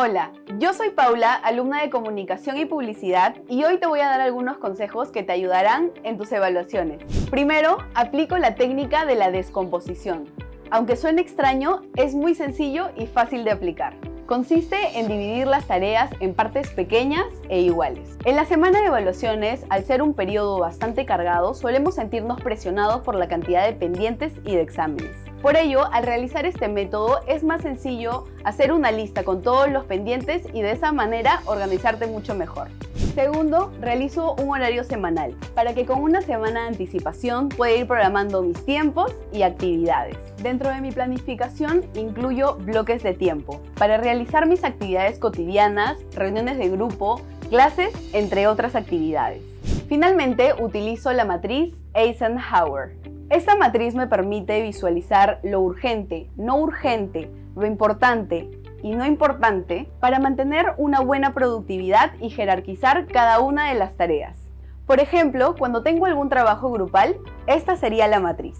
Hola, yo soy Paula, alumna de Comunicación y Publicidad y hoy te voy a dar algunos consejos que te ayudarán en tus evaluaciones. Primero, aplico la técnica de la descomposición. Aunque suene extraño, es muy sencillo y fácil de aplicar. Consiste en dividir las tareas en partes pequeñas e iguales. En la semana de evaluaciones, al ser un periodo bastante cargado, solemos sentirnos presionados por la cantidad de pendientes y de exámenes. Por ello, al realizar este método es más sencillo hacer una lista con todos los pendientes y de esa manera organizarte mucho mejor. Segundo, realizo un horario semanal para que con una semana de anticipación pueda ir programando mis tiempos y actividades. Dentro de mi planificación incluyo bloques de tiempo para realizar mis actividades cotidianas, reuniones de grupo, clases, entre otras actividades. Finalmente, utilizo la matriz Eisenhower. Esta matriz me permite visualizar lo urgente, no urgente, lo importante, y no importante para mantener una buena productividad y jerarquizar cada una de las tareas. Por ejemplo, cuando tengo algún trabajo grupal, esta sería la matriz.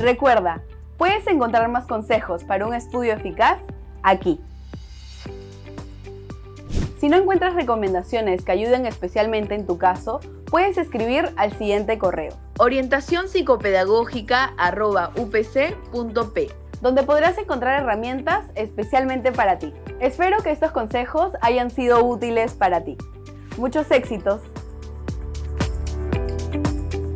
Recuerda, puedes encontrar más consejos para un estudio eficaz aquí. Si no encuentras recomendaciones que ayuden especialmente en tu caso, puedes escribir al siguiente correo orientacionpsicopedagógica.upc.p donde podrás encontrar herramientas especialmente para ti. Espero que estos consejos hayan sido útiles para ti. ¡Muchos éxitos!